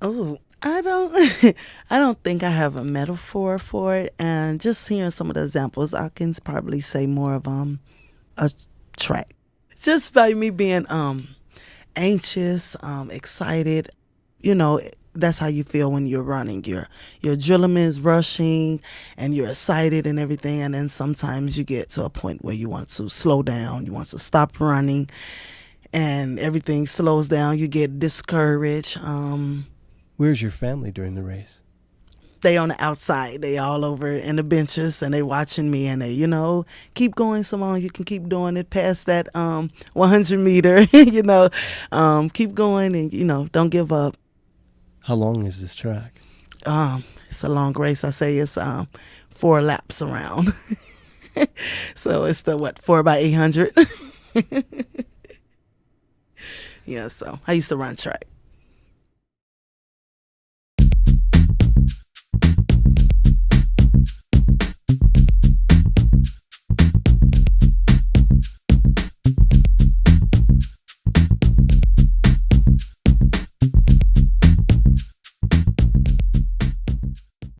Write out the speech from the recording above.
Oh, I don't I don't think I have a metaphor for it and just hearing some of the examples I can probably say more of um a track. Just by me being um anxious, um excited, you know, that's how you feel when you're running. Your your adrenaline is rushing and you're excited and everything and then sometimes you get to a point where you want to slow down, you want to stop running and everything slows down, you get discouraged. Um Where's your family during the race? they on the outside. They all over in the benches and they watching me and they, you know, keep going, Simone. You can keep doing it past that um 100 meter. you know, um, keep going and you know, don't give up. How long is this track? Um, it's a long race. I say it's um four laps around. so it's the what four by eight hundred. yeah. So I used to run track.